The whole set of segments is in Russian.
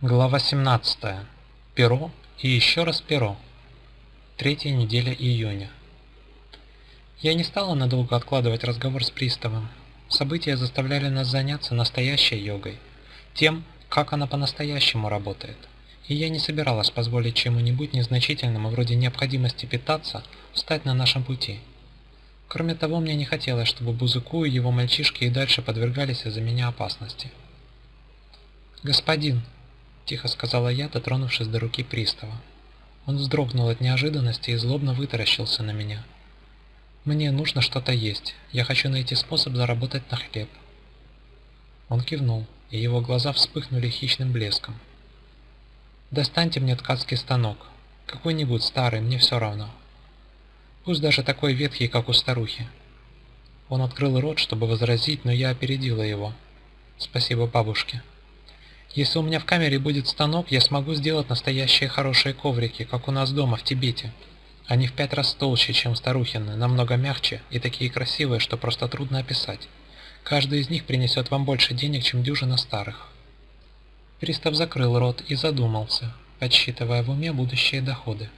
Глава 17. Перо и еще раз перо. Третья неделя июня. Я не стала надолго откладывать разговор с приставом. События заставляли нас заняться настоящей йогой, тем, как она по-настоящему работает. И я не собиралась позволить чему-нибудь незначительному, вроде необходимости питаться, встать на нашем пути. Кроме того, мне не хотелось, чтобы Бузыку и его мальчишки и дальше подвергались из-за меня опасности. «Господин», — тихо сказала я, дотронувшись до руки пристава. Он вздрогнул от неожиданности и злобно вытаращился на меня. «Мне нужно что-то есть. Я хочу найти способ заработать на хлеб». Он кивнул, и его глаза вспыхнули хищным блеском. «Достаньте мне ткацкий станок. Какой-нибудь старый, мне все равно. Пусть даже такой ветхий, как у старухи». Он открыл рот, чтобы возразить, но я опередила его. «Спасибо бабушке». Если у меня в камере будет станок, я смогу сделать настоящие хорошие коврики, как у нас дома в Тибете. Они в пять раз толще, чем старухины, намного мягче и такие красивые, что просто трудно описать. Каждый из них принесет вам больше денег, чем дюжина старых. Пристав закрыл рот и задумался, подсчитывая в уме будущие доходы.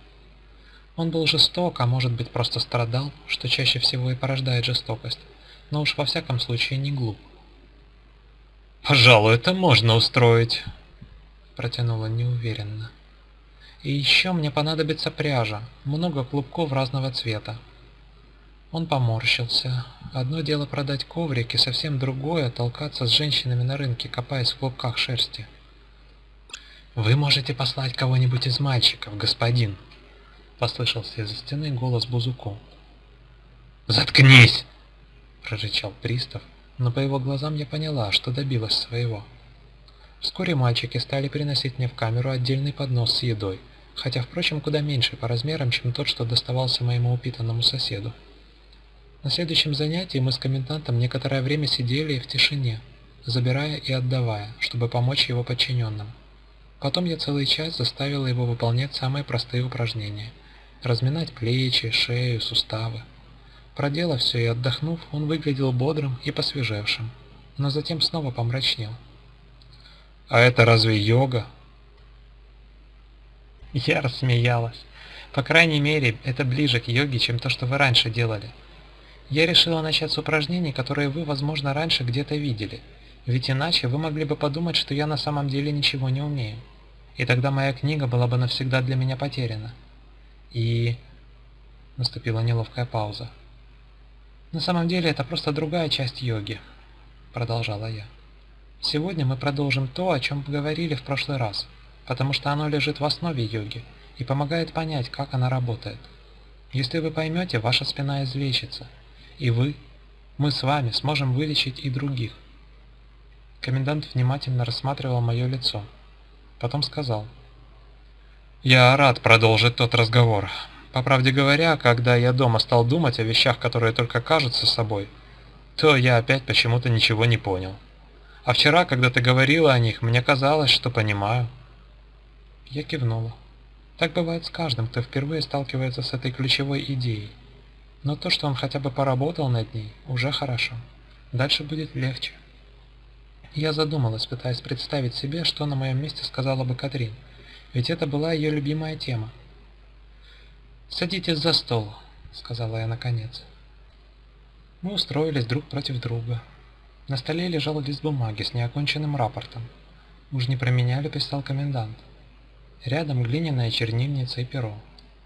Он был жесток, а может быть просто страдал, что чаще всего и порождает жестокость, но уж во всяком случае не глуп. «Пожалуй, это можно устроить», — протянула неуверенно. «И еще мне понадобится пряжа, много клубков разного цвета». Он поморщился. Одно дело продать коврики, совсем другое — толкаться с женщинами на рынке, копаясь в клубках шерсти. «Вы можете послать кого-нибудь из мальчиков, господин», — послышался из-за стены голос Бузуку. «Заткнись!» — прорычал пристав, но по его глазам я поняла, что добилась своего. Вскоре мальчики стали приносить мне в камеру отдельный поднос с едой, хотя, впрочем, куда меньше по размерам, чем тот, что доставался моему упитанному соседу. На следующем занятии мы с комендантом некоторое время сидели в тишине, забирая и отдавая, чтобы помочь его подчиненным. Потом я целый час заставила его выполнять самые простые упражнения – разминать плечи, шею, суставы. Проделав все и отдохнув, он выглядел бодрым и посвежевшим, но затем снова помрачнел. «А это разве йога?» Я рассмеялась. По крайней мере, это ближе к йоге, чем то, что вы раньше делали. Я решила начать с упражнений, которые вы, возможно, раньше где-то видели. Ведь иначе вы могли бы подумать, что я на самом деле ничего не умею. И тогда моя книга была бы навсегда для меня потеряна. И... Наступила неловкая пауза. На самом деле это просто другая часть йоги, продолжала я. Сегодня мы продолжим то, о чем говорили в прошлый раз, потому что оно лежит в основе йоги и помогает понять, как она работает. Если вы поймете, ваша спина излечится, и вы, мы с вами сможем вылечить и других. Комендант внимательно рассматривал мое лицо. Потом сказал. «Я рад продолжить тот разговор. По правде говоря, когда я дома стал думать о вещах, которые только кажутся собой, то я опять почему-то ничего не понял. А вчера, когда ты говорила о них, мне казалось, что понимаю. Я кивнула. Так бывает с каждым, кто впервые сталкивается с этой ключевой идеей. Но то, что он хотя бы поработал над ней, уже хорошо. Дальше будет легче. Я задумалась, пытаясь представить себе, что на моем месте сказала бы Катрин, ведь это была ее любимая тема. «Садитесь за стол», — сказала я наконец. Мы устроились друг против друга. На столе лежал лист бумаги с неоконченным рапортом. Уж не про меня ли писал комендант. Рядом глиняная чернильница и перо.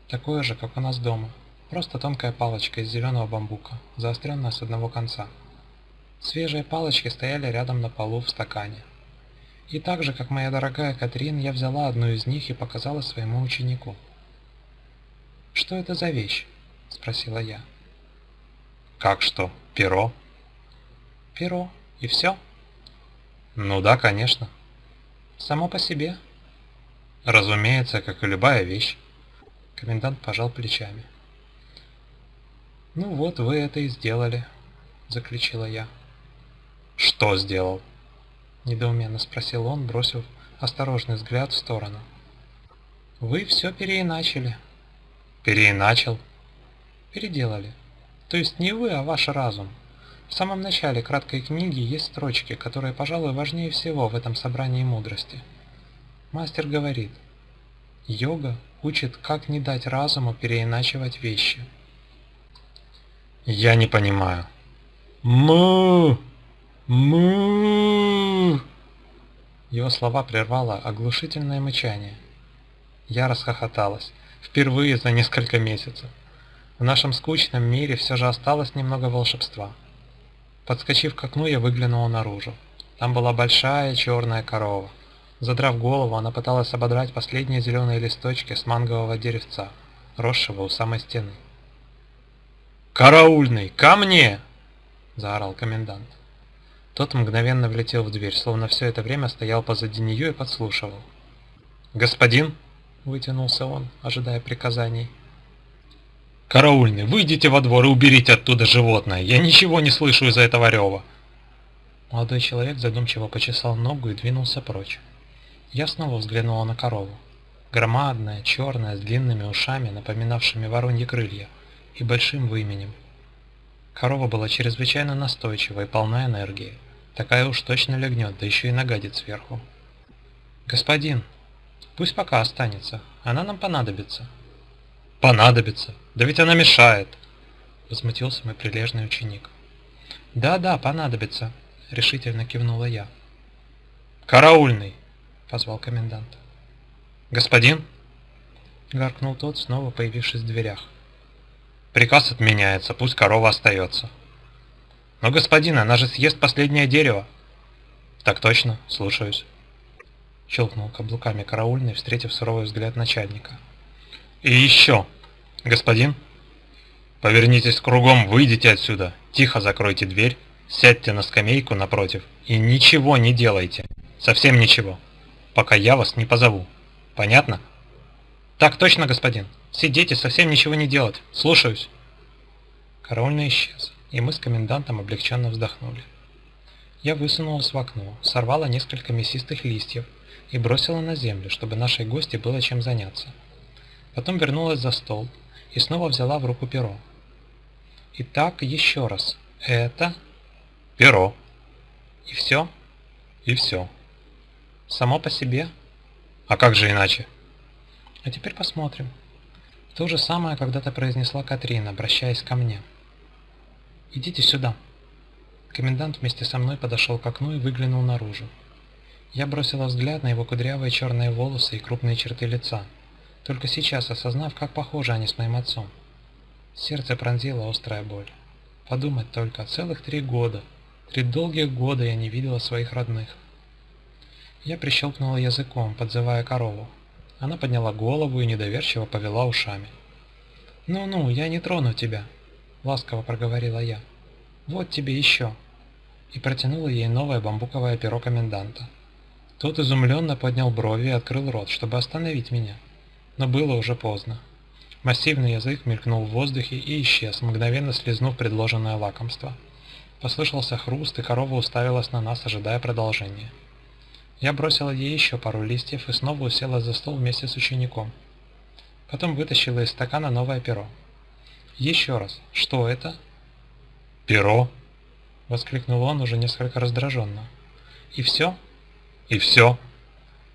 Такое же, как у нас дома. Просто тонкая палочка из зеленого бамбука, заостренная с одного конца. Свежие палочки стояли рядом на полу в стакане. И так же, как моя дорогая Катрин, я взяла одну из них и показала своему ученику. «Что это за вещь?» – спросила я. «Как что? Перо?» «Перо. И все?» «Ну да, конечно». «Само по себе?» «Разумеется, как и любая вещь». Комендант пожал плечами. «Ну вот, вы это и сделали», – заключила я. «Что сделал?» – недоуменно спросил он, бросив осторожный взгляд в сторону. «Вы все переиначили», Переиначил? Переделали. То есть не вы, а ваш разум. В самом начале краткой книги есть строчки, которые, пожалуй, важнее всего в этом собрании мудрости. Мастер говорит, йога учит, как не дать разуму переиначивать вещи. Я не понимаю. Му! Му! Его слова прервало оглушительное мычание. Я расхохоталась. Впервые за несколько месяцев. В нашем скучном мире все же осталось немного волшебства. Подскочив к окну, я выглянула наружу. Там была большая черная корова. Задрав голову, она пыталась ободрать последние зеленые листочки с мангового деревца, росшего у самой стены. «Караульный, ко мне!» – заорал комендант. Тот мгновенно влетел в дверь, словно все это время стоял позади нее и подслушивал. «Господин!» – вытянулся он, ожидая приказаний. «Караульный, выйдите во двор и уберите оттуда животное! Я ничего не слышу из-за этого рева!» Молодой человек задумчиво почесал ногу и двинулся прочь. Я снова взглянула на корову. Громадная, черная, с длинными ушами, напоминавшими вороньи крылья, и большим выменем. Корова была чрезвычайно настойчива и полна энергии. Такая уж точно легнет, да еще и нагадит сверху. «Господин, пусть пока останется, она нам понадобится». «Понадобится? Да ведь она мешает!» Возмутился мой прилежный ученик. «Да-да, понадобится», — решительно кивнула я. «Караульный!» — позвал комендант. «Господин?» — гаркнул тот, снова появившись в дверях. Приказ отменяется, пусть корова остается. Но, господин, она же съест последнее дерево. Так точно, слушаюсь. Щелкнул каблуками караульный, встретив суровый взгляд начальника. И еще, господин, повернитесь кругом, выйдите отсюда, тихо закройте дверь, сядьте на скамейку напротив и ничего не делайте, совсем ничего, пока я вас не позову. Понятно? Так точно, господин. Сидеть и совсем ничего не делать. Слушаюсь. Караульный исчез, и мы с комендантом облегченно вздохнули. Я высунулась в окно, сорвала несколько мясистых листьев и бросила на землю, чтобы нашей гости было чем заняться. Потом вернулась за стол и снова взяла в руку перо. Итак, еще раз. Это... Перо. И все? И все. Само по себе? А как же иначе? А теперь посмотрим. То же самое когда-то произнесла Катрин, обращаясь ко мне. «Идите сюда». Комендант вместе со мной подошел к окну и выглянул наружу. Я бросила взгляд на его кудрявые черные волосы и крупные черты лица, только сейчас осознав, как похожи они с моим отцом. Сердце пронзила острая боль. Подумать только, целых три года, три долгих года я не видела своих родных. Я прищелкнула языком, подзывая корову, она подняла голову и недоверчиво повела ушами. «Ну-ну, я не трону тебя», — ласково проговорила я. «Вот тебе еще». И протянула ей новое бамбуковое перо коменданта. Тот изумленно поднял брови и открыл рот, чтобы остановить меня. Но было уже поздно. Массивный язык мелькнул в воздухе и исчез, мгновенно слезнув предложенное лакомство. Послышался хруст, и корова уставилась на нас, ожидая продолжения. Я бросила ей еще пару листьев и снова усела за стол вместе с учеником. Потом вытащила из стакана новое перо. «Еще раз, что это?» «Перо!» — воскликнул он уже несколько раздраженно. «И все?» «И все!»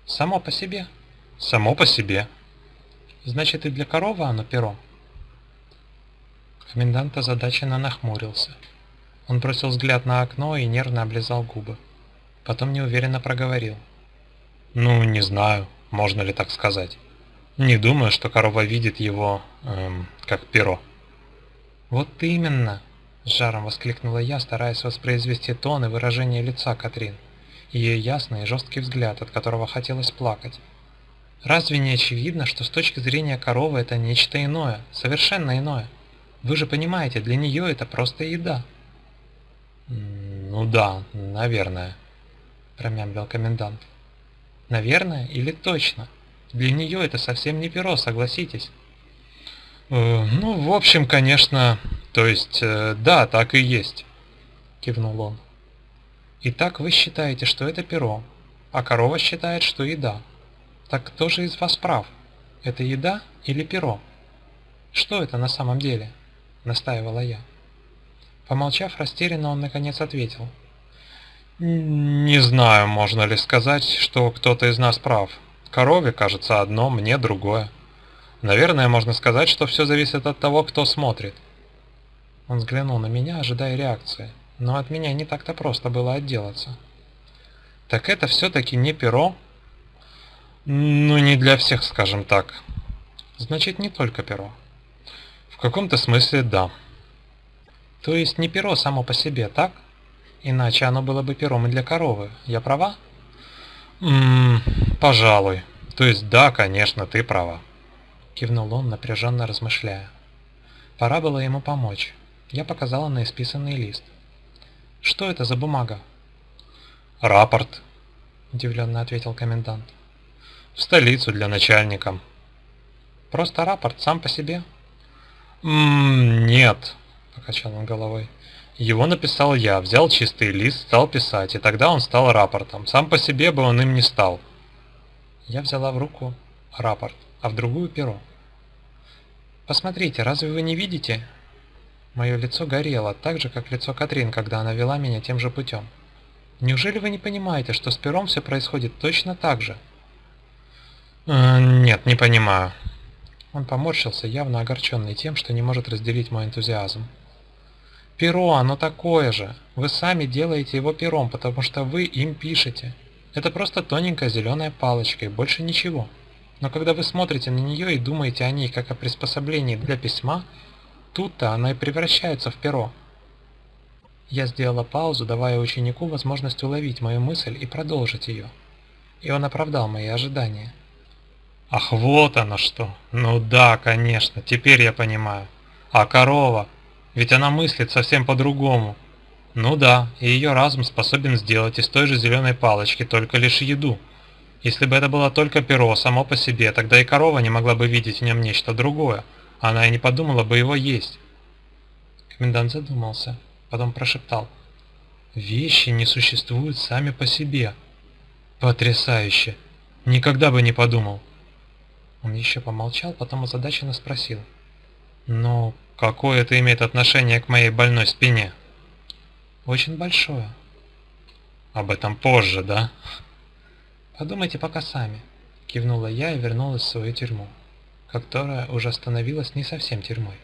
«Само по себе?» «Само по себе!» «Значит, и для коровы оно перо?» Комендант озадаченно нахмурился. Он бросил взгляд на окно и нервно облизал губы. Потом неуверенно проговорил. «Ну, не знаю, можно ли так сказать. Не думаю, что корова видит его, эм, как перо». «Вот именно!» – с жаром воскликнула я, стараясь воспроизвести тон и выражение лица Катрин. Ее ясный и жесткий взгляд, от которого хотелось плакать. «Разве не очевидно, что с точки зрения коровы это нечто иное, совершенно иное? Вы же понимаете, для нее это просто еда». «Ну да, наверное», промямлил комендант. Наверное или точно? Для нее это совсем не перо, согласитесь. Э, ну, в общем, конечно, то есть, э, да, так и есть, кивнул он. Итак, вы считаете, что это перо, а корова считает, что еда. Так кто же из вас прав? Это еда или перо? Что это на самом деле? Настаивала я. Помолчав растерянно, он наконец ответил. Не знаю, можно ли сказать, что кто-то из нас прав. Корове кажется одно, мне другое. Наверное, можно сказать, что все зависит от того, кто смотрит. Он взглянул на меня, ожидая реакции, но от меня не так-то просто было отделаться. Так это все-таки не перо? Ну, не для всех, скажем так. Значит, не только перо. В каком-то смысле да. То есть не перо само по себе, так? Иначе оно было бы пером и для коровы. Я права? Ммм, пожалуй. То есть да, конечно, ты права. Кивнул он, напряженно размышляя. Пора было ему помочь. Я показала на исписанный лист. Что это за бумага? Рапорт, удивленно ответил комендант. В столицу для начальника. Просто рапорт сам по себе? Ммм, нет, покачал он головой. Его написал я, взял чистый лист, стал писать, и тогда он стал рапортом. Сам по себе бы он им не стал. Я взяла в руку рапорт, а в другую перо. Посмотрите, разве вы не видите? Мое лицо горело, так же, как лицо Катрин, когда она вела меня тем же путем. Неужели вы не понимаете, что с пером все происходит точно так же? Э, нет, не понимаю. Он поморщился, явно огорченный тем, что не может разделить мой энтузиазм. Перо, оно такое же. Вы сами делаете его пером, потому что вы им пишете. Это просто тоненькая зеленая палочка и больше ничего. Но когда вы смотрите на нее и думаете о ней как о приспособлении для письма, тут-то она и превращается в перо. Я сделала паузу, давая ученику возможность уловить мою мысль и продолжить ее. И он оправдал мои ожидания. Ах, вот оно что. Ну да, конечно, теперь я понимаю. А корова? Ведь она мыслит совсем по-другому. Ну да, и ее разум способен сделать из той же зеленой палочки только лишь еду. Если бы это было только перо само по себе, тогда и корова не могла бы видеть в нем нечто другое. Она и не подумала бы его есть. Комендант задумался потом прошептал. «Вещи не существуют сами по себе». «Потрясающе! Никогда бы не подумал!» Он еще помолчал, потом озадаченно спросил. «Ну, какое это имеет отношение к моей больной спине?» «Очень большое». «Об этом позже, да?» «Подумайте пока сами», — кивнула я и вернулась в свою тюрьму, которая уже становилась не совсем тюрьмой.